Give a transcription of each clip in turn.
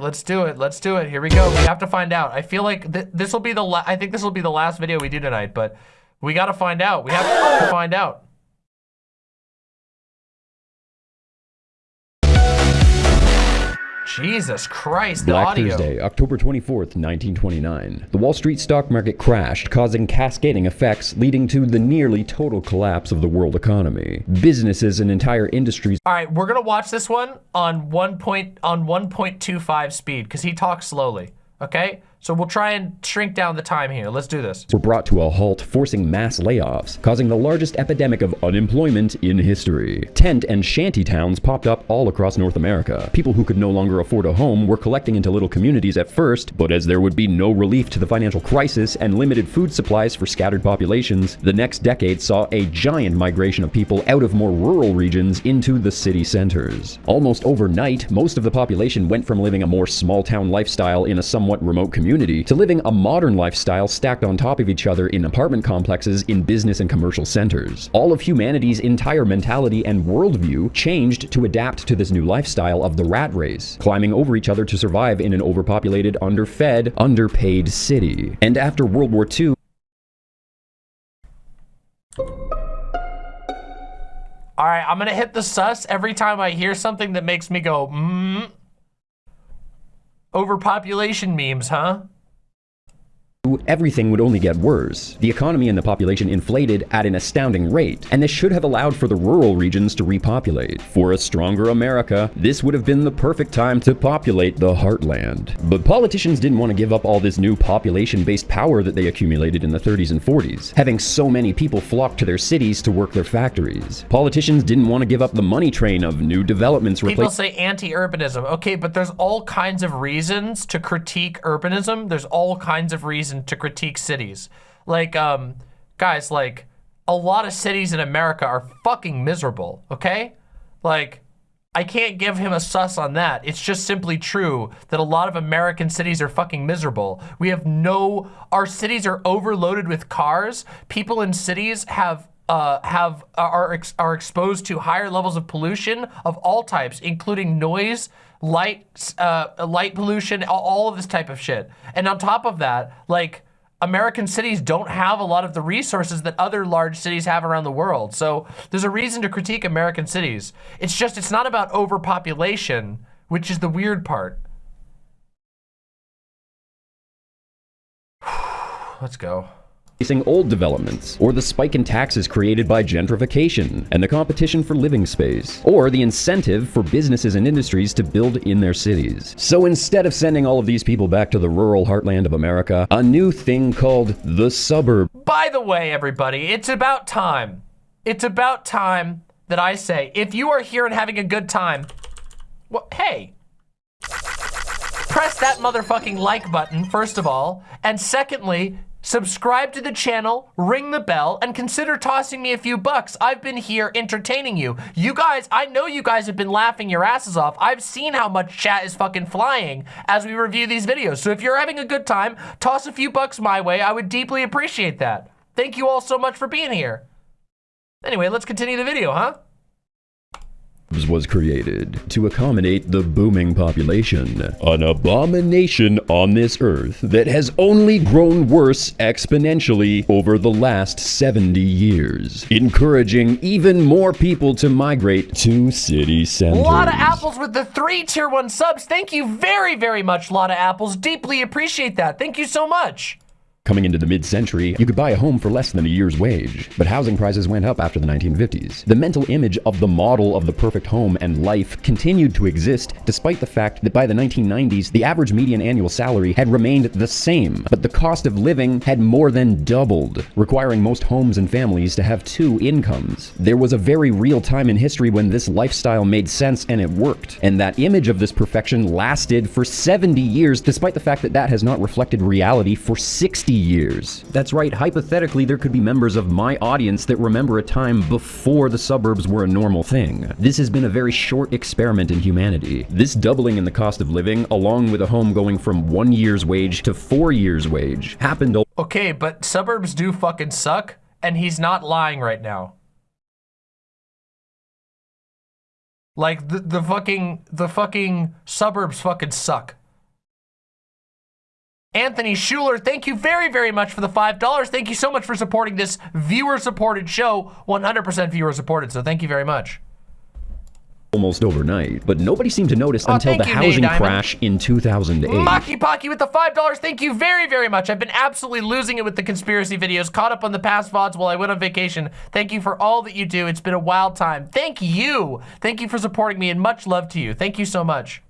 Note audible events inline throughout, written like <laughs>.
right, let's do it. Let's do it. Here we go. We have to find out. I feel like th this will be the I think this will be the last video we do tonight, but we got to find out. We have to find out. Jesus Christ, the Black audio. Thursday, October 24th, 1929. The Wall Street stock market crashed, causing cascading effects leading to the nearly total collapse of the world economy. Businesses and entire industries All right, we're gonna watch this one on one point on 1.25 speed because he talks slowly. Okay, so we'll try and shrink down the time here. Let's do this. were brought to a halt, forcing mass layoffs, causing the largest epidemic of unemployment in history. Tent and shanty towns popped up all across North America. People who could no longer afford a home were collecting into little communities at first, but as there would be no relief to the financial crisis and limited food supplies for scattered populations, the next decade saw a giant migration of people out of more rural regions into the city centers. Almost overnight, most of the population went from living a more small town lifestyle in a somewhat remote community to living a modern lifestyle stacked on top of each other in apartment complexes in business and commercial centers. All of humanity's entire mentality and worldview changed to adapt to this new lifestyle of the rat race, climbing over each other to survive in an overpopulated, underfed, underpaid city. And after World War II, All right, I'm gonna hit the sus every time I hear something that makes me go, mm. Overpopulation memes, huh? Everything would only get worse. The economy and the population inflated at an astounding rate, and this should have allowed for the rural regions to repopulate. For a stronger America, this would have been the perfect time to populate the heartland. But politicians didn't want to give up all this new population-based power that they accumulated in the 30s and 40s, having so many people flock to their cities to work their factories. Politicians didn't want to give up the money train of new developments People say anti-urbanism. Okay, but there's all kinds of reasons to critique urbanism. There's all kinds of reasons to critique cities. Like, um, guys, like, a lot of cities in America are fucking miserable, okay? Like, I can't give him a sus on that. It's just simply true that a lot of American cities are fucking miserable. We have no, our cities are overloaded with cars. People in cities have uh, have are are exposed to higher levels of pollution of all types, including noise, light, uh, light pollution, all, of this type of shit. And on top of that, like American cities don't have a lot of the resources that other large cities have around the world. So there's a reason to critique American cities. It's just it's not about overpopulation, which is the weird part. <sighs> Let's go replacing old developments, or the spike in taxes created by gentrification and the competition for living space, or the incentive for businesses and industries to build in their cities. So instead of sending all of these people back to the rural heartland of America, a new thing called the suburb. By the way, everybody, it's about time. It's about time that I say, if you are here and having a good time, well, hey, press that motherfucking like button, first of all, and secondly, Subscribe to the channel, ring the bell, and consider tossing me a few bucks. I've been here entertaining you. You guys, I know you guys have been laughing your asses off. I've seen how much chat is fucking flying as we review these videos. So if you're having a good time, toss a few bucks my way. I would deeply appreciate that. Thank you all so much for being here. Anyway, let's continue the video, huh? Was created to accommodate the booming population. An abomination on this earth that has only grown worse exponentially over the last 70 years, encouraging even more people to migrate to city centers. A lot of apples with the three tier one subs. Thank you very, very much, lot of apples. Deeply appreciate that. Thank you so much. Coming into the mid-century, you could buy a home for less than a year's wage, but housing prices went up after the 1950s. The mental image of the model of the perfect home and life continued to exist despite the fact that by the 1990s, the average median annual salary had remained the same, but the cost of living had more than doubled, requiring most homes and families to have two incomes. There was a very real time in history when this lifestyle made sense and it worked, and that image of this perfection lasted for 70 years despite the fact that that has not reflected reality for 60 years. That's right, hypothetically, there could be members of my audience that remember a time before the suburbs were a normal thing. This has been a very short experiment in humanity. This doubling in the cost of living, along with a home going from one year's wage to four years' wage, happened- Okay, but suburbs do fucking suck, and he's not lying right now. Like, the, the fucking, the fucking suburbs fucking suck. Anthony Schuler, thank you very, very much for the $5. Thank you so much for supporting this viewer-supported show. 100% viewer-supported, so thank you very much. almost overnight, but nobody seemed to notice Oh, until the you, housing crash in 2008. Maki Pocky with the $5. Thank you very, very much. I've been absolutely losing it with the conspiracy videos. Caught up on the past VODs while I went on vacation. Thank you for all that you do. It's been a wild time. Thank you. Thank you for supporting me and much love to you. Thank you so much.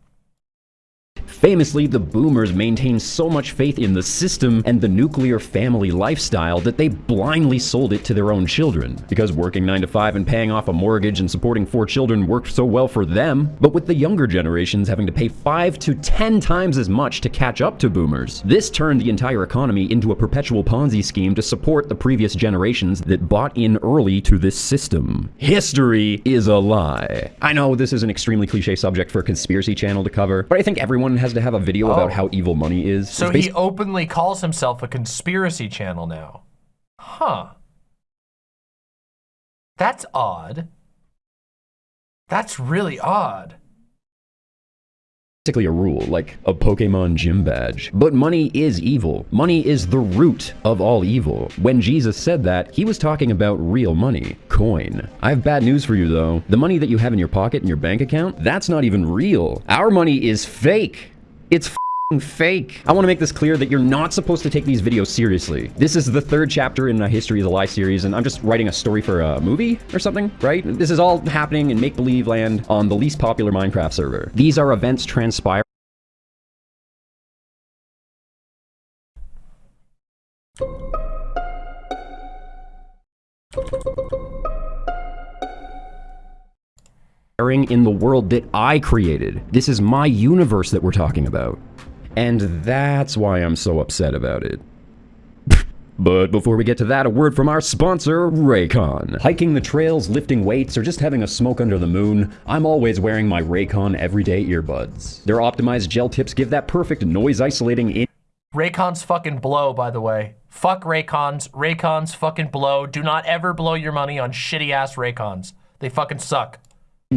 Famously, the boomers maintained so much faith in the system and the nuclear family lifestyle that they blindly sold it to their own children. Because working 9 to 5 and paying off a mortgage and supporting four children worked so well for them, but with the younger generations having to pay 5 to 10 times as much to catch up to boomers. This turned the entire economy into a perpetual Ponzi scheme to support the previous generations that bought in early to this system. History is a lie. I know this is an extremely cliche subject for a conspiracy channel to cover, but I think everyone has to have a video about Oh. how evil money is. So he openly calls himself a conspiracy channel now. Huh. That's odd. That's really odd. Basically a rule, like a Pokemon gym badge. But money is evil. Money is the root of all evil. When Jesus said that, he was talking about real money, coin. I have bad news for you though. The money that you have in your pocket in your bank account, that's not even real. Our money is fake. It's fake. I want to make this clear that you're not supposed to take these videos seriously. This is the third chapter in a History of the Lie series, and I'm just writing a story for a movie or something, right? This is all happening in make-believe land on the least popular Minecraft server. These are events transpiring in the world that I created. This is my universe that we're talking about. And that's why I'm so upset about it. <laughs> But before we get to that, a word from our sponsor, Raycon. Hiking the trails, lifting weights, or just having a smoke under the moon, I'm always wearing my Raycon everyday earbuds. Their optimized gel tips give that perfect noise isolating in Raycons fucking blow, by the way. Fuck Raycons. Raycons fucking blow. Do not ever blow your money on shitty ass Raycons. They fucking suck.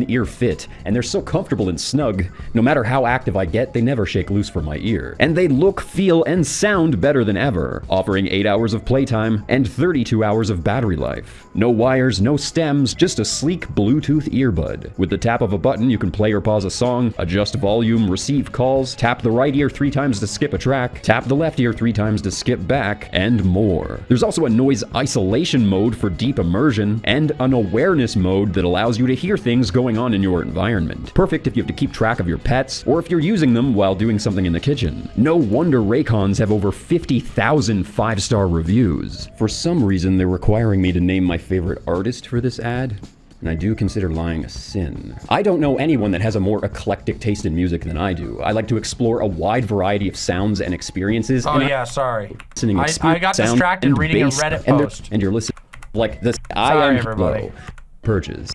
Ear fit, and they're so comfortable and snug. No matter how active I get, they never shake loose from my ear. And they look, feel, and sound better than ever, offering 8 hours of playtime and 32 hours of battery life. No wires, no stems, just a sleek Bluetooth earbud. With the tap of a button, you can play or pause a song, adjust volume, receive calls, tap the right ear three times to skip a track, tap the left ear three times to skip back, and more. There's also a noise isolation mode for deep immersion, and an awareness mode that allows you to hear things going on in your environment. Perfect if you have to keep track of your pets, or if you're using them while doing something in the kitchen. No wonder Raycons have over 50,000 five-star reviews. For some reason, they're requiring me to name my favorite artist for this ad. And I do consider lying a sin. I don't know anyone that has a more eclectic taste in music than I do. I like to explore a wide variety of sounds and experiences. Oh and I- yeah, sorry. listening I, I got sound, distracted and reading a Reddit and post. And you're listening like this. I Sorry, am everybody. low. Purges.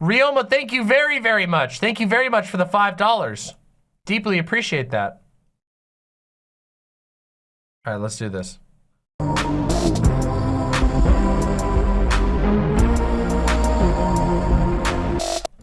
Rioma, thank you very, very much. Thank you very much for the $5. Deeply appreciate that. All right, let's do this.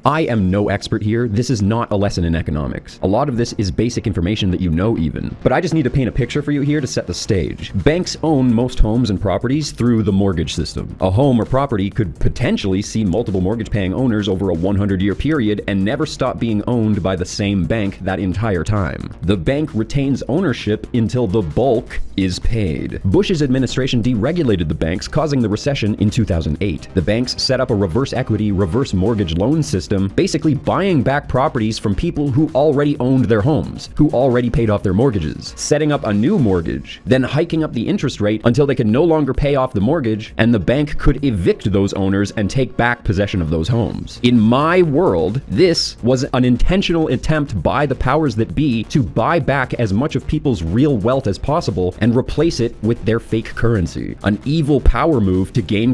I am no expert here. This is not a lesson in economics. A lot of this is basic information that you know even. But I just need to paint a picture for you here to set the stage. Banks own most homes and properties through the mortgage system. A home or property could potentially see multiple mortgage paying owners over a 100 year period and never stop being owned by the same bank that entire time. The bank retains ownership until the bulk is paid. Bush's administration deregulated the banks, causing the recession in 2008. The banks set up a reverse equity, reverse mortgage loan system, basically buying back properties from people who already owned their homes, who already paid off their mortgages, setting up a new mortgage, then hiking up the interest rate until they could no longer pay off the mortgage, and the bank could evict those owners and take back possession of those homes. In my world, this was an intentional attempt by the powers that be to buy back as much of people's real wealth as possible and replace it with their fake currency. An evil power move to gain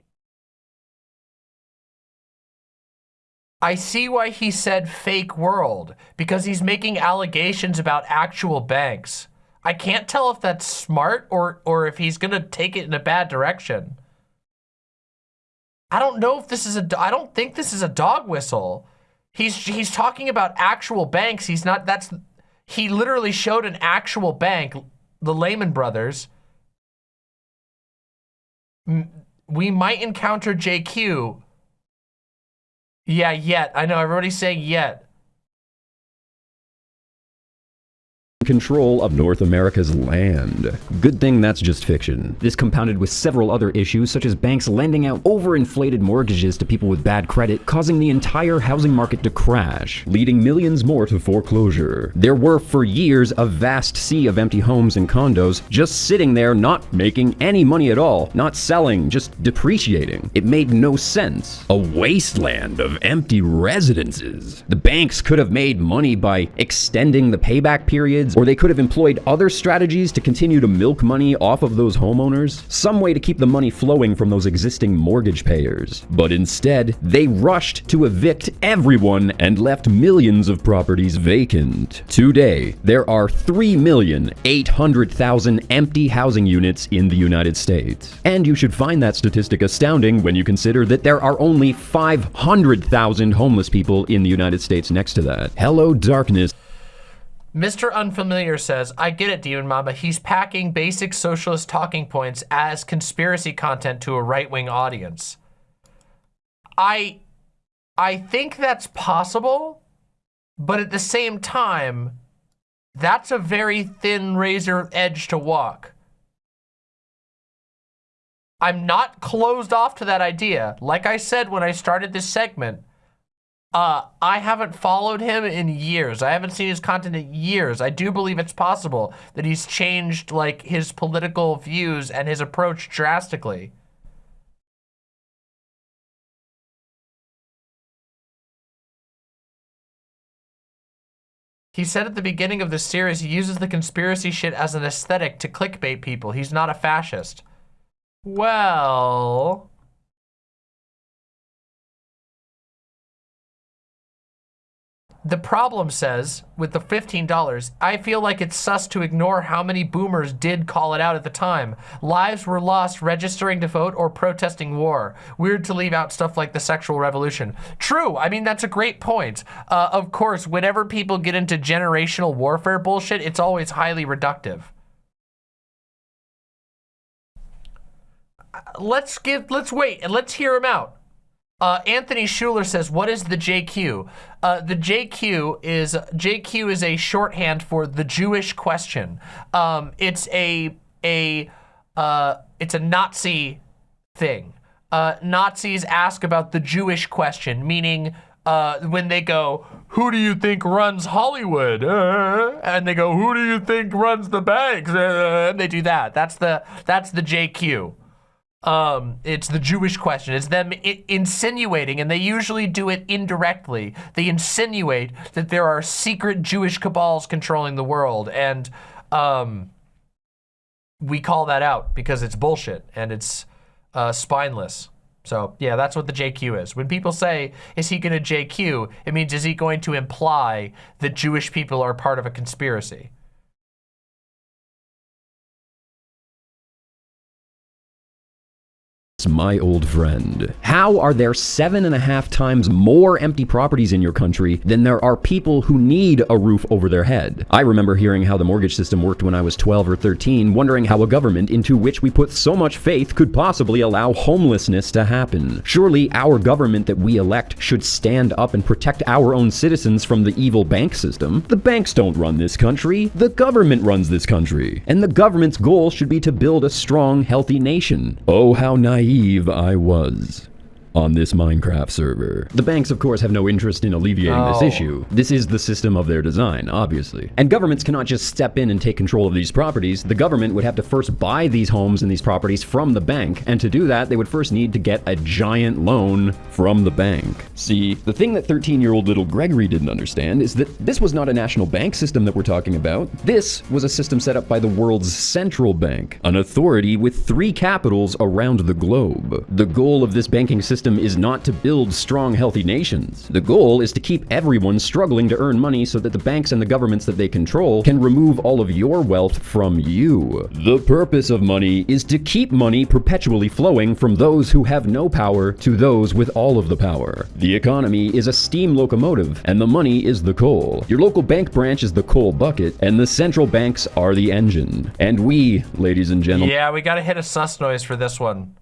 I see why he said fake world, because he's making allegations about actual banks. I can't tell if that's smart or, or if he's gonna take it in a bad direction. I don't know if this is a, I don't think this is a dog whistle. He's, he's talking about actual banks. He's not, that's, he literally showed an actual bank, the Lehman Brothers. We might encounter JQ. Yeah, yet. I know everybody's saying yet. Control of North America's land. Good thing that's just fiction. This compounded with several other issues such as banks lending out overinflated mortgages to people with bad credit, causing the entire housing market to crash, leading millions more to foreclosure. There were for years a vast sea of empty homes and condos just sitting there not making any money at all, not selling, just depreciating. It made no sense. A wasteland of empty residences. The banks could have made money by extending the payback periods or they could have employed other strategies to continue to milk money off of those homeowners, some way to keep the money flowing from those existing mortgage payers. But instead, they rushed to evict everyone and left millions of properties vacant. Today, there are 3,800,000 empty housing units in the United States. And you should find that statistic astounding when you consider that there are only 500,000 homeless people in the United States next to that. Hello, darkness. Mr. Unfamiliar says, I get it, Demon Mama. He's packing basic socialist talking points as conspiracy content to a right-wing audience. I, I think that's possible, but at the same time, that's a very thin razor edge to walk. I'm not closed off to that idea. Like I said when I started this segment, uh, I haven't followed him in years. I haven't seen his content in years. I do believe it's possible that he's changed like his political views and his approach drastically. He said at the beginning of this series he uses the conspiracy shit as an aesthetic to clickbait people. He's not a fascist. Well... The problem says, with the $15, I feel like it's sus to ignore how many boomers did call it out at the time. Lives were lost registering to vote or protesting war. Weird to leave out stuff like the sexual revolution. True, I mean, that's a great point. Uh, of course, whenever people get into generational warfare bullshit, it's always highly reductive. Uh, let's give, let's wait and let's hear him out. Uh, Anthony Schuler says, what is the JQ? Uh, the JQ is, JQ is a shorthand for the Jewish question. Um, it's a, a, uh, it's a Nazi thing. Uh, Nazis ask about the Jewish question, meaning uh, when they go, who do you think runs Hollywood? Uh, and they go, who do you think runs the banks? And they do that. That's the, that's the JQ. Um, it's the Jewish question. It's them insinuating, and they usually do it indirectly. They insinuate that there are secret Jewish cabals controlling the world, and um, we call that out because it's bullshit and it's uh, spineless. So yeah, that's what the JQ is. When people say, is he going to JQ, it means is he going to imply that Jewish people are part of a conspiracy? My old friend. How are there seven and a half times more empty properties in your country than there are people who need a roof over their head? I remember hearing how the mortgage system worked when I was 12 or 13, wondering how a government into which we put so much faith could possibly allow homelessness to happen. Surely our government that we elect should stand up and protect our own citizens from the evil bank system. The banks don't run this country. The government runs this country. And the government's goal should be to build a strong, healthy nation. Oh, how naive naive I was on this Minecraft server. The banks, of course, have no interest in alleviating oh. this issue. This is the system of their design, obviously. And governments cannot just step in and take control of these properties. The government would have to first buy these homes and these properties from the bank, and to do that, they would first need to get a giant loan from the bank. See, the thing that 13-year-old little Gregory didn't understand is that this was not a national bank system that we're talking about. This was a system set up by the world's central bank, an authority with three capitals around the globe. The goal of this banking system system is not to build strong, healthy nations. The goal is to keep everyone struggling to earn money so that the banks and the governments that they control can remove all of your wealth from you. The purpose of money is to keep money perpetually flowing from those who have no power to those with all of the power. The economy is a steam locomotive, and the money is the coal. Your local bank branch is the coal bucket, and the central banks are the engine. And we, ladies and gentlemen, Yeah, we gotta hit a sus noise for this one.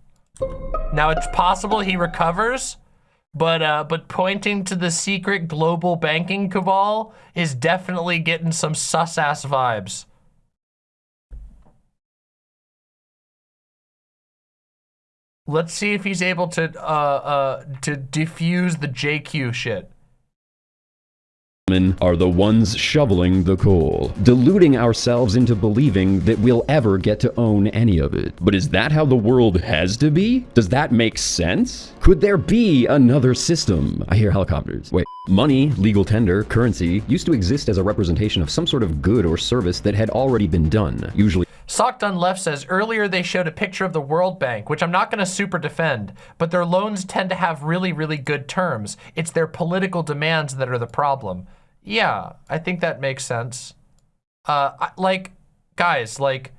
Now it's possible he recovers, but uh, but pointing to the secret global banking cabal is definitely getting some sus ass vibes. Let's see if he's able to uh uh to defuse the JQ shit. Are the ones shoveling the coal, deluding ourselves into believing that we'll ever get to own any of it. But is that how the world has to be? Does that make sense? Could there be another system? I hear helicopters. Wait. Money, legal tender, currency, used to exist as a representation of some sort of good or service that had already been done, usually Sock Done Left says, earlier they showed a picture of the World Bank, which I'm not going to super defend, but their loans tend to have really, really good terms. It's their political demands that are the problem. Yeah, I think that makes sense. Uh, I- like, guys, like,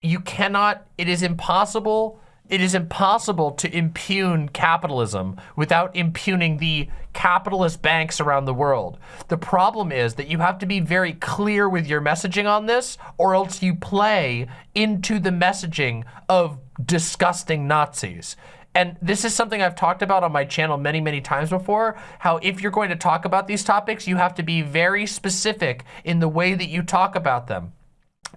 you cannot, it is impossible, it is impossible to impugn capitalism without impugning the capitalist banks around the world. The problem is that you have to be very clear with your messaging on this or else you play into the messaging of disgusting Nazis. And this is something I've talked about on my channel many, many times before, how if you're going to talk about these topics, you have to be very specific in the way that you talk about them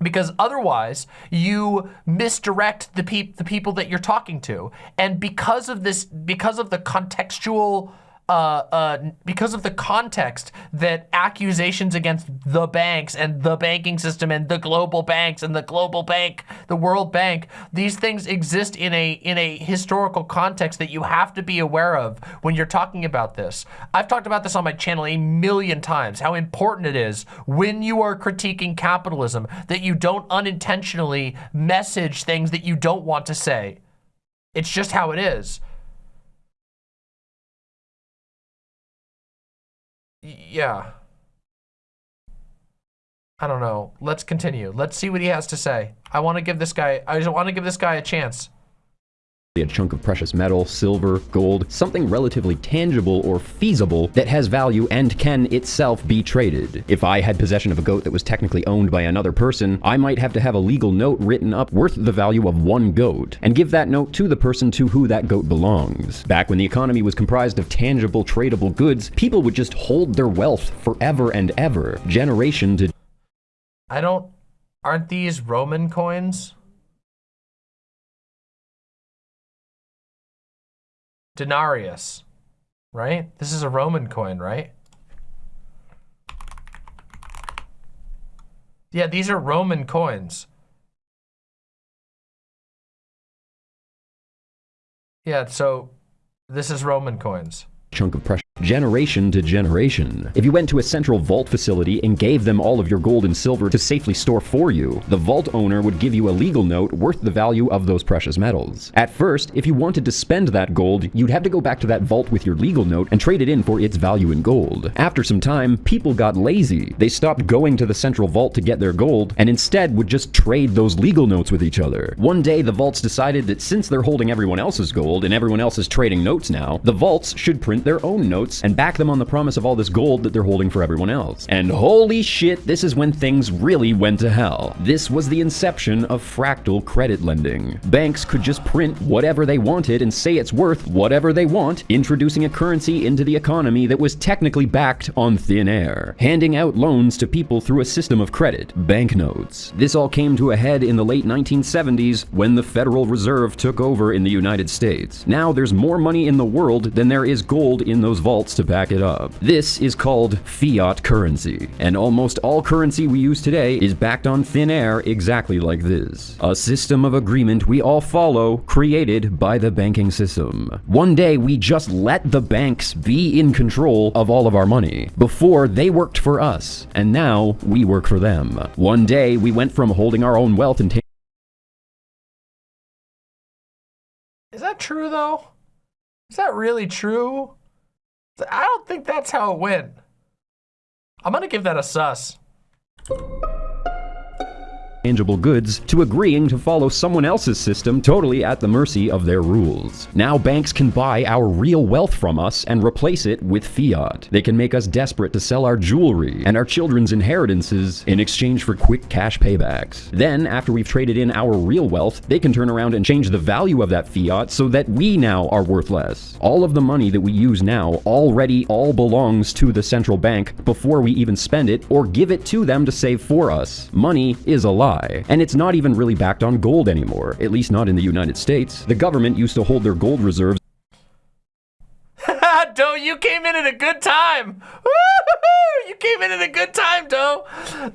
because otherwise you misdirect the, peop the people that you're talking to. And because of this, because of the contextual uh, uh, because of the context that accusations against the banks and the banking system and the global banks and the global bank, the World Bank, these things exist in a in a historical context that you have to be aware of when you're talking about this. I've talked about this on my channel a million times, how important it is when you are critiquing capitalism that you don't unintentionally message things that you don't want to say. It's just how it is. Yeah. I don't know. Let's continue. Let's see what he has to say. I want to give this guy, I just want to give this guy a chance a chunk of precious metal, silver, gold, something relatively tangible or feasible that has value and can itself be traded. If I had possession of a goat that was technically owned by another person, I might have to have a legal note written up worth the value of one goat, and give that note to the person to who that goat belongs. Back when the economy was comprised of tangible, tradable goods, people would just hold their wealth forever and ever, generation to I don't, aren't these Roman coins? Denarius, right? This is a Roman coin, right? Yeah, these are Roman coins. Yeah, so this is Roman coins. Chunk of precious generation to generation. If you went to a central vault facility and gave them all of your gold and silver to safely store for you, the vault owner would give you a legal note worth the value of those precious metals. At first, if you wanted to spend that gold, you'd have to go back to that vault with your legal note and trade it in for its value in gold. After some time, people got lazy. They stopped going to the central vault to get their gold and instead would just trade those legal notes with each other. One day, the vaults decided that since they're holding everyone else's gold and everyone else is trading notes now, the vaults should print their own and back them on the promise of all this gold that they're holding for everyone else. And holy shit, this is when things really went to hell. This was the inception of fractal credit lending. Banks could just print whatever they wanted and say it's worth whatever they want, introducing a currency into the economy that was technically backed on thin air, handing out loans to people through a system of credit, banknotes. This all came to a head in the late 1970s when the Federal Reserve took over in the United States. Now there's more money in the world than there is gold in those vaults to back it up. This is called fiat currency, and almost all currency we use today is backed on thin air exactly like this. A system of agreement we all follow, created by the banking system. One day we just let the banks be in control of all of our money. Before, they worked for us, and now we work for them. One day we went from holding our own wealth and taking Is that true though? Is that really true? I don't think that's how it went. I'm gonna give that a sus. Tangible goods to agreeing to follow someone else's system totally at the mercy of their rules. Now banks can buy our real wealth from us and replace it with fiat. They can make us desperate to sell our jewelry and our children's inheritances in exchange for quick cash paybacks. Then, after we've traded in our real wealth, they can turn around and change the value of that fiat so that we now are worth less. All of the money that we use now already all belongs to the central bank before we even spend it or give it to them to save for us. Money is a lie. And it's not even really backed on gold anymore, at least not in the United States. The government used to hold their gold reserves <laughs> Doe, you came in at a good time. You came in at a good time, Doe.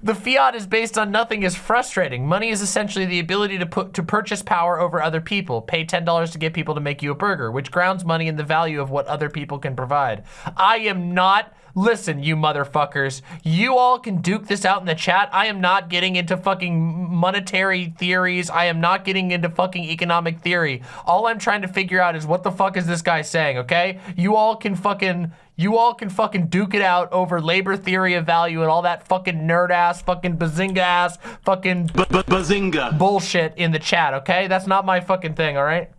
The fiat is based on nothing is frustrating. Money is essentially the ability to put to purchase power over other people. Pay $10 to get people to make you a burger, which grounds money in the value of what other people can provide. I am not Listen, you motherfuckers, you all can duke this out in the chat. I am not getting into fucking monetary theories. I am not getting into fucking economic theory. All I'm trying to figure out is what the fuck is this guy saying, okay? You all can fucking, you all can fucking duke it out over labor theory of value and all that fucking nerd ass, fucking bazinga ass, fucking Bazinga. bullshit in the chat, okay? That's not my fucking thing, all right?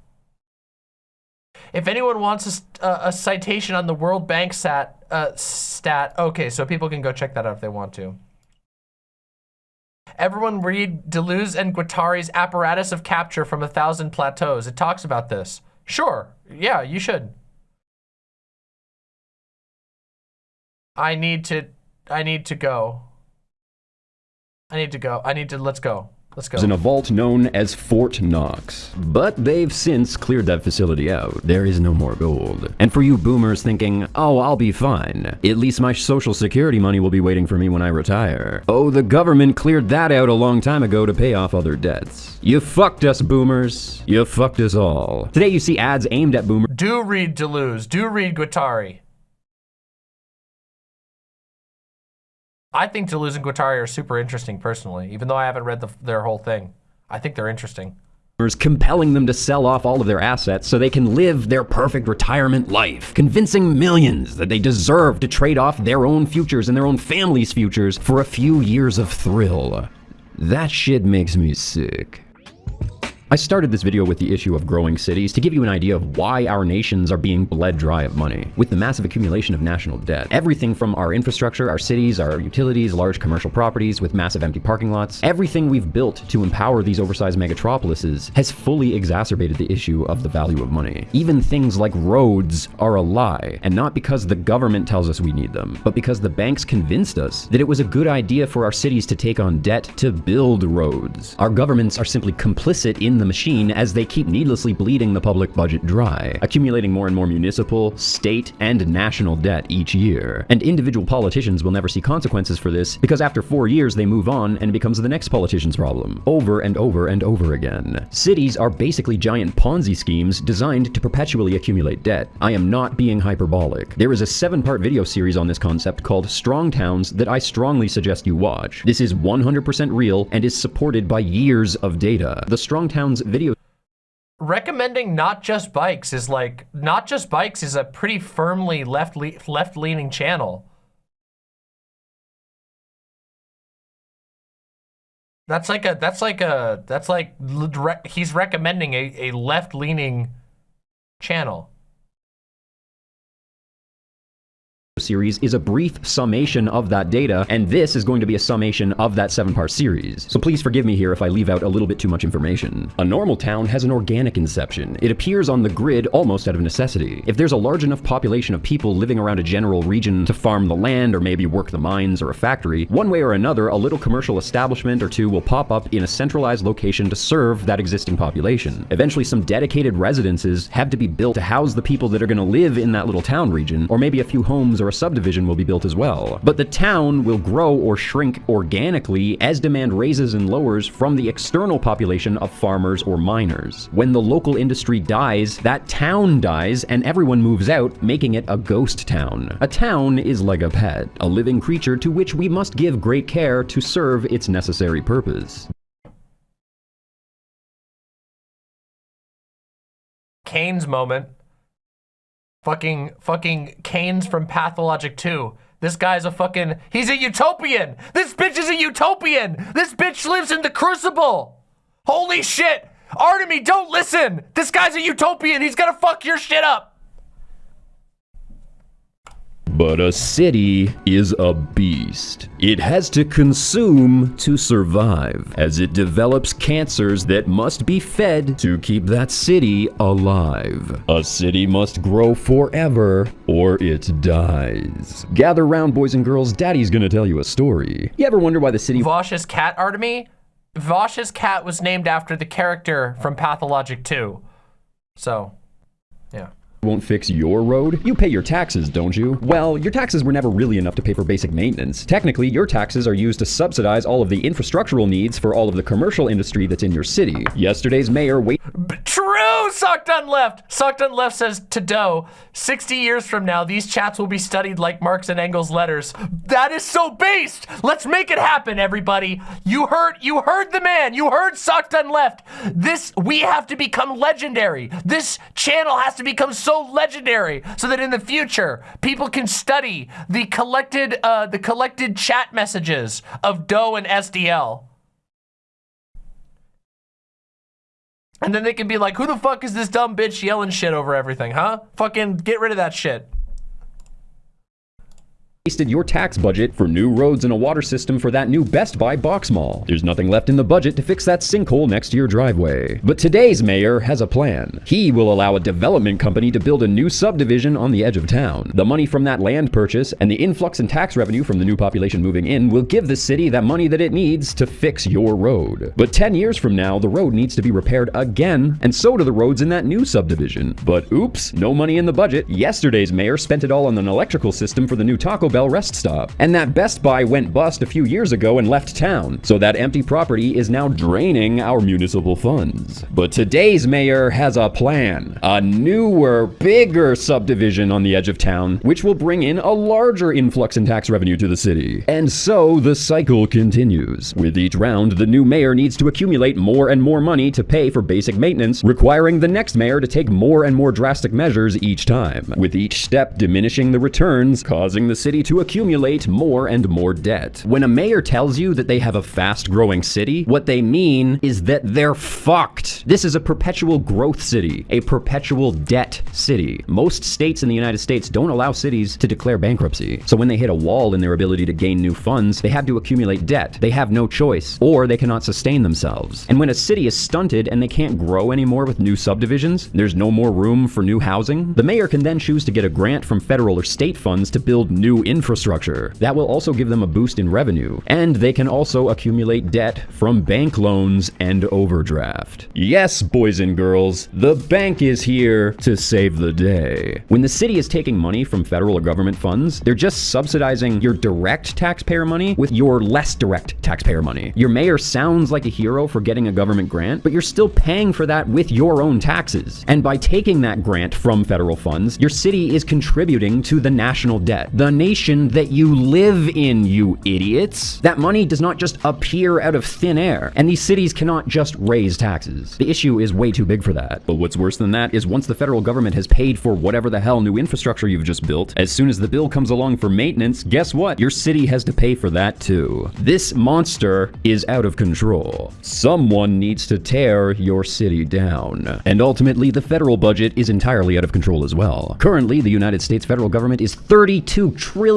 If anyone wants a, a, a citation on the World Bank stat, uh, stat, okay, so people can go check that out if they want to. Everyone read Deleuze and Guattari's Apparatus of Capture from a Thousand Plateaus. It talks about this. Sure, yeah, you should. I need to, I need to go. I need to go. I need to, let's go. Let's go. in a vault known as Fort Knox. But they've since cleared that facility out. There is no more gold. And for you boomers thinking, oh, I'll be fine. At least my social security money will be waiting for me when I retire. Oh, the government cleared that out a long time ago to pay off other debts. You fucked us, boomers. You fucked us all. Today you see ads aimed at boomers Do read Deleuze. Do read Guattari. I think Deleuze and Guattari are super interesting personally, even though I haven't read the, their whole thing. I think they're interesting. compelling them to sell off all of their assets so they can live their perfect retirement life, convincing millions that they deserve to trade off their own futures and their own family's futures for a few years of thrill. That shit makes me sick. I started this video with the issue of growing cities to give you an idea of why our nations are being bled dry of money. With the massive accumulation of national debt, everything from our infrastructure, our cities, our utilities, large commercial properties with massive empty parking lots, everything we've built to empower these oversized megatropolises has fully exacerbated the issue of the value of money. Even things like roads are a lie, and not because the government tells us we need them, but because the banks convinced us that it was a good idea for our cities to take on debt to build roads. Our governments are simply complicit in machine as they keep needlessly bleeding the public budget dry, accumulating more and more municipal, state, and national debt each year. And individual politicians will never see consequences for this because after four years they move on and it becomes the next politician's problem, over and over and over again. Cities are basically giant Ponzi schemes designed to perpetually accumulate debt. I am not being hyperbolic. There is a seven-part video series on this concept called Strong Towns that I strongly suggest you watch. This is 100% real and is supported by years of data. The Strong Towns video Recommending not just bikes is like, not just bikes is a pretty firmly left le left leaning channel. That's like a, that's like a, that's like, he's recommending a, a left leaning channel. Series is a brief summation of that data, and this is going to be a summation of that seven-part series. So please forgive me here if I leave out a little bit too much information. A normal town has an organic inception. It appears on the grid almost out of necessity. If there's a large enough population of people living around a general region to farm the land or maybe work the mines or a factory, one way or another, a little commercial establishment or two will pop up in a centralized location to serve that existing population. Eventually, some dedicated residences have to be built to house the people that are going to live in that little town region, or maybe a few homes or a subdivision will be built as well. But the town will grow or shrink organically as demand raises and lowers from the external population of farmers or miners. When the local industry dies, that town dies and everyone moves out, making it a ghost town. A town is like a pet, a living creature to which we must give great care to serve its necessary purpose. Kains moment. Fucking, fucking Kains from Pathologic 2. This guy's a fucking, he's a utopian. This bitch is a utopian. This bitch lives in the crucible. Holy shit. Artemy, don't listen. This guy's a utopian. He's gonna fuck your shit up. But a city is a beast. It has to consume to survive, as it develops cancers that must be fed to keep that city alive. A city must grow forever, or it dies. Gather round, boys and girls, Daddy's gonna tell you a story. You ever wonder why the city Vaush's cat, Artemy? Vaush's cat was named after the character from Pathologic 2. So, yeah. Won't fix your road? You pay your taxes, don't you? Well, your taxes were never really enough to pay for basic maintenance. Technically, your taxes are used to subsidize all of the infrastructural needs for all of the commercial industry that's in your city. Yesterday's mayor wait True! Sock Done Left. Sock Done Left says to Doe, 60 years from now, these chats will be studied like Marx and Engels' letters. That is so based! Let's make it happen, everybody. You heard you heard the man. You heard Sock Done Left. This we have to become legendary. This channel has to become so legendary so that in the future people can study the collected uh, the collected chat messages of Doe and SDL. And then they can be like, who the fuck is this dumb bitch yelling shit over everything, huh? Fucking get rid of that shit. Wasted your tax budget for new roads and a water system for that new Best Buy box mall. There's nothing left in the budget to fix that sinkhole next to your driveway. But today's mayor has a plan. He will allow a development company to build a new subdivision on the edge of town. The money from that land purchase and the influx in tax revenue from the new population moving in will give the city that money that it needs to fix your road. But 10 years from now, the road needs to be repaired again, and so do the roads in that new subdivision. But oops, no money in the budget. Yesterday's mayor spent it all on an electrical system for the new Taco Bell rest stop. And that Best Buy went bust a few years ago and left town. So that empty property is now draining our municipal funds. But today's mayor has a plan. A newer, bigger subdivision on the edge of town, which will bring in a larger influx in tax revenue to the city. And so the cycle continues. With each round, the new mayor needs to accumulate more and more money to pay for basic maintenance, requiring the next mayor to take more and more drastic measures each time. With each step diminishing the returns, causing the city to accumulate more and more debt. When a mayor tells you that they have a fast growing city, what they mean is that they're fucked. This is a perpetual growth city, a perpetual debt city. Most states in the United States don't allow cities to declare bankruptcy. So when they hit a wall in their ability to gain new funds, they have to accumulate debt. They have no choice, or they cannot sustain themselves. And when a city is stunted and they can't grow anymore with new subdivisions, there's no more room for new housing, the mayor can then choose to get a grant from federal or state funds to build new infrastructure. That will also give them a boost in revenue, and they can also accumulate debt from bank loans and overdraft. Yes, boys and girls, the bank is here to save the day. When the city is taking money from federal or government funds, they're just subsidizing your direct taxpayer money with your less direct taxpayer money. Your mayor sounds like a hero for getting a government grant, but you're still paying for that with your own taxes. And by taking that grant from federal funds, your city is contributing to the national debt, the nation that you live in, you idiots. That money does not just appear out of thin air, and these cities cannot just raise taxes. The issue is way too big for that. But what's worse than that is once the federal government has paid for whatever the hell new infrastructure you've just built, as soon as the bill comes along for maintenance, guess what? Your city has to pay for that too. This monster is out of control. Someone needs to tear your city down. And ultimately, the federal budget is entirely out of control as well. Currently, the United States federal government is $32 trillion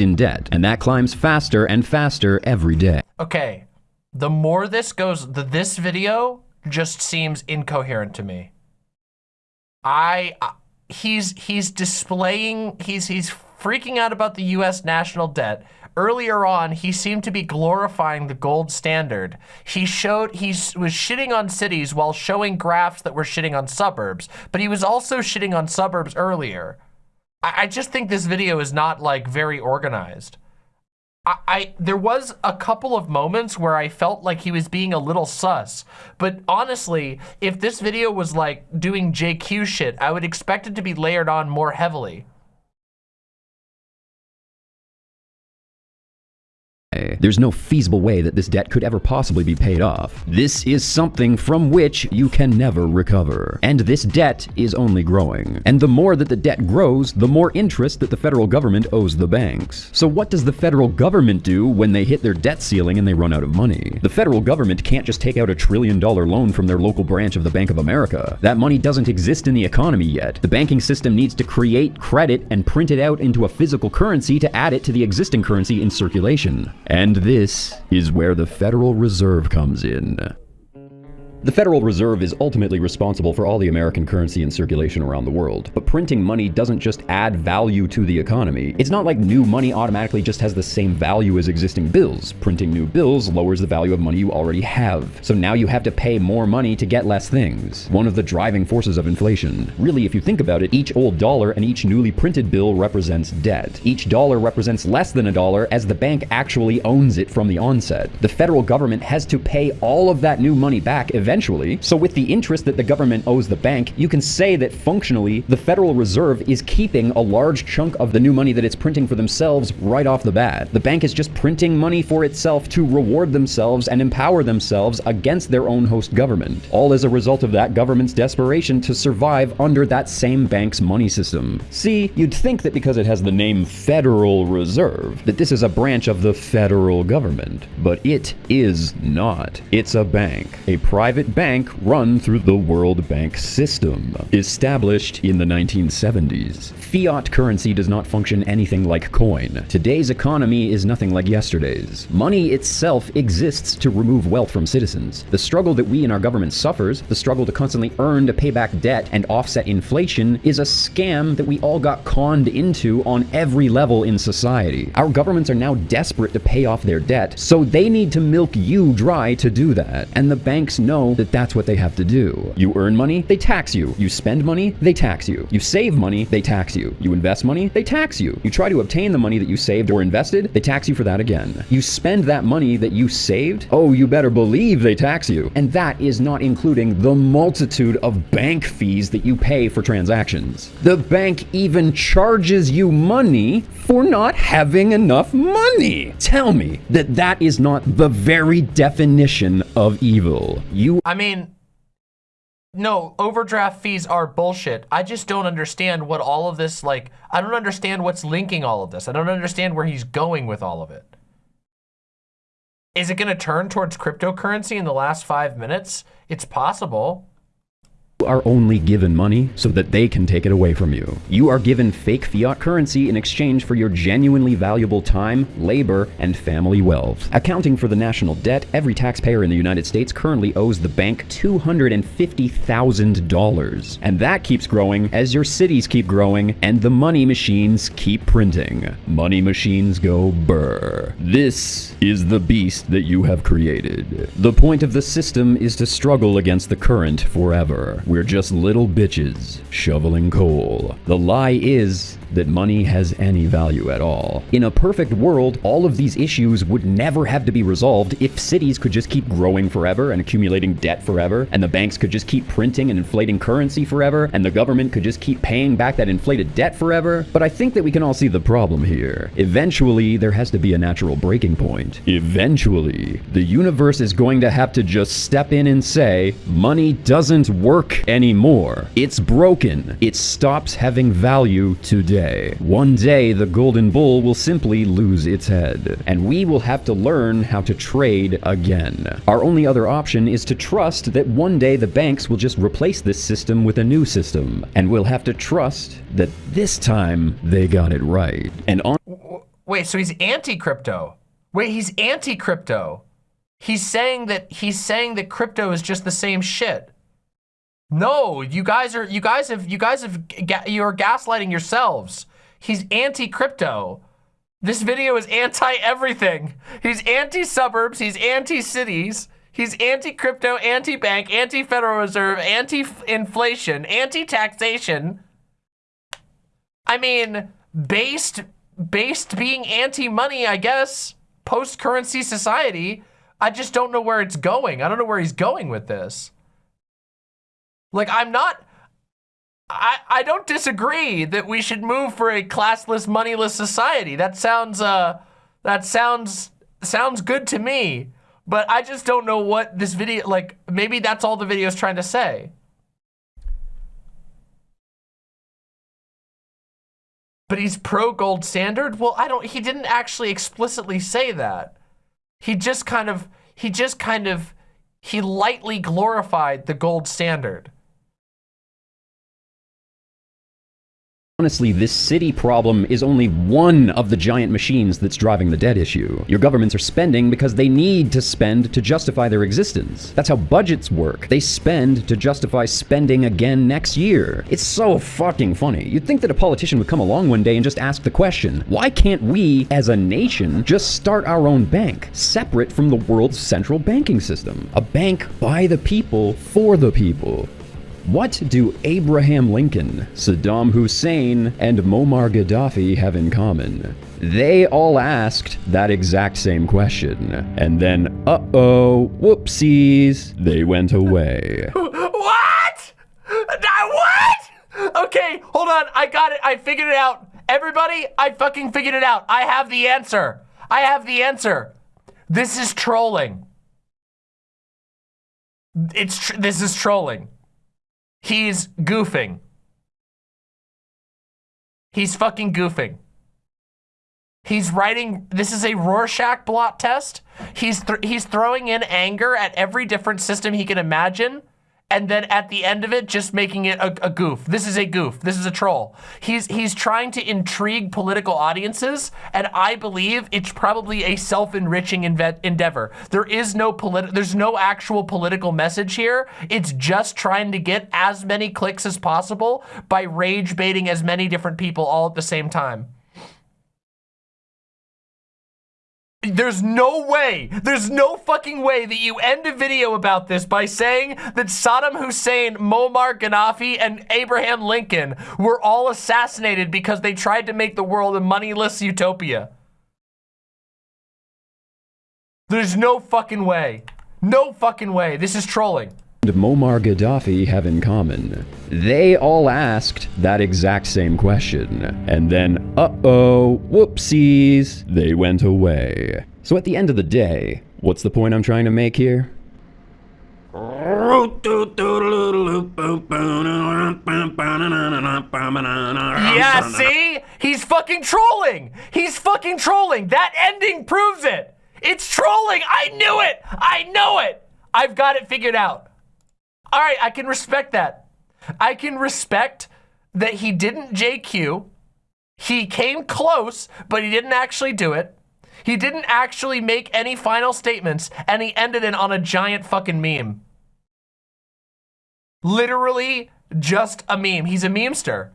in debt, and that climbs faster and faster every day. Okay, the more this goes, the, this video just seems incoherent to me. I, I he's he's displaying he's he's freaking out about the U.S. national debt. Earlier on, he seemed to be glorifying the gold standard. He showed he was shitting on cities while showing graphs that were shitting on suburbs, but he was also shitting on suburbs earlier. I, I just think this video is not like very organized. I, I, there was a couple of moments where I felt like he was being a little sus. But honestly, if this video was like doing JQ shit, I would expect it to be layered on more heavily. Eh. There's no feasible way that this debt could ever possibly be paid off. This is something from which you can never recover. And this debt is only growing. And the more that the debt grows, the more interest that the federal government owes the banks. So what does the federal government do when they hit their debt ceiling and they run out of money? The federal government can't just take out a trillion dollar loan from their local branch of the Bank of America. That money doesn't exist in the economy yet. The banking system needs to create credit and print it out into a physical currency to add it to the existing currency in circulation. And this is where the Federal Reserve comes in. The Federal Reserve is ultimately responsible for all the American currency in circulation around the world. But printing money doesn't just add value to the economy. It's not like new money automatically just has the same value as existing bills. Printing new bills lowers the value of money you already have. So now you have to pay more money to get less things. One of the driving forces of inflation. Really, if you think about it, each old dollar and each newly printed bill represents debt. Each dollar represents less than a dollar as the bank actually owns it from the onset. The federal government has to pay all of that new money back eventually eventually. So with the interest that the government owes the bank, you can say that functionally, the Federal Reserve is keeping a large chunk of the new money that it's printing for themselves right off the bat. The bank is just printing money for itself to reward themselves and empower themselves against their own host government. All as a result of that government's desperation to survive under that same bank's money system. See, you'd think that because it has the name Federal Reserve, that this is a branch of the federal government. But it is not. It's a bank. A private bank run through the World Bank system, established in the 1970s. Fiat currency does not function anything like coin. Today's economy is nothing like yesterday's. Money itself exists to remove wealth from citizens. The struggle that we in our government suffers, the struggle to constantly earn to pay back debt and offset inflation, is a scam that we all got conned into on every level in society. Our governments are now desperate to pay off their debt, so they need to milk you dry to do that. And the banks know that that's what they have to do. You earn money, they tax you. You spend money, they tax you. You save money, they tax you. You invest money, they tax you. You try to obtain the money that you saved or invested, they tax you for that again. You spend that money that you saved, oh, you better believe they tax you. And that is not including the multitude of bank fees that you pay for transactions. The bank even charges you money for not having enough money. Tell me that that is not the very definition of evil. You I mean, no, overdraft fees are bullshit. I just don't understand what all of this, like, I don't understand what's linking all of this. I don't understand where he's going with all of it. Is it going to turn towards cryptocurrency in the last five minutes? It's possible are only given money so that they can take it away from you. You are given fake fiat currency in exchange for your genuinely valuable time, labor, and family wealth. Accounting for the national debt, every taxpayer in the United States currently owes the bank $250,000. And that keeps growing as your cities keep growing and the money machines keep printing. Money machines go burr. This is the beast that you have created. The point of the system is to struggle against the current forever. We're just little bitches shoveling coal. The lie is that money has any value at all. In a perfect world, all of these issues would never have to be resolved if cities could just keep growing forever and accumulating debt forever, and the banks could just keep printing and inflating currency forever, and the government could just keep paying back that inflated debt forever. But I think that we can all see the problem here. Eventually, there has to be a natural breaking point. Eventually, the universe is going to have to just step in and say, money doesn't work anymore. It's broken. It stops having value today day. One day, the golden bull will simply lose its head, and we will have to learn how to trade again. Our only other option is to trust that one day the banks will just replace this system with a new system, and we'll have to trust that this time they got it right. And on- Wait, so he's anti-crypto. Wait, he's anti-crypto. He's saying that he's saying that crypto is just the same shit. No, you guys are, you guys have, you guys have, you're gaslighting yourselves. He's anti-crypto. This video is anti-everything. He's anti-suburbs, he's anti-cities, he's anti-crypto, anti-bank, anti-Federal Reserve, anti-inflation, anti-taxation. I mean, based, based being anti-money, I guess, post-currency society. I just don't know where it's going. I don't know where he's going with this. Like, I'm not, I, I don't disagree that we should move for a classless, moneyless society. That sounds, uh, that sounds sounds good to me, but I just don't know what this video, like, maybe that's all the video is trying to say. But he's pro gold standard? Well, I don't, he didn't actually explicitly say that. He just kind of, he just kind of, he lightly glorified the gold standard. Honestly, this city problem is only one of the giant machines that's driving the debt issue. Your governments are spending because they need to spend to justify their existence. That's how budgets work. They spend to justify spending again next year. It's so fucking funny. You'd think that a politician would come along one day and just ask the question, why can't we, as a nation, just start our own bank, separate from the world's central banking system? A bank by the people, for the people. What do Abraham Lincoln, Saddam Hussein, and Muammar Gaddafi have in common? They all asked that exact same question. And then, uh-oh, whoopsies, they went away. <laughs> What? What? Okay, hold on. I got it. I figured it out. Everybody, I fucking figured it out. I have the answer. I have the answer. This is trolling. It's tr this is trolling. He's goofing. He's fucking goofing. He's writing, this is a Rorschach blot test. He's, th he's throwing in anger at every different system he can imagine and then at the end of it, just making it a, a, goof. This is a goof. This is a troll. He's he's trying to intrigue political audiences, and I believe it's probably a self-enriching endeavor. There is no polit there's no actual political message here. It's just trying to get as many clicks as possible by rage baiting as many different people all at the same time. There's no way, there's no fucking way that you end a video about this by saying that Saddam Hussein, Muammar Gaddafi, and Abraham Lincoln were all assassinated because they tried to make the world a moneyless utopia. There's no fucking way. No fucking way. This is trolling Muammar Gaddafi have in common? They all asked that exact same question. And then, uh-oh, whoopsies, they went away. So at the end of the day, what's the point I'm trying to make here? Yeah, see? He's fucking trolling! He's fucking trolling! That ending proves it! It's trolling! I knew it! I know it! I've got it figured out. All right, I can respect that. I can respect that he didn't JQ. He came close, but he didn't actually do it. He didn't actually make any final statements, and he ended it on a giant fucking meme. Literally just a meme. He's a memester.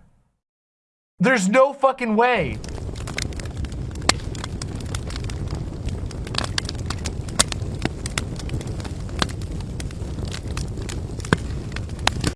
There's no fucking way.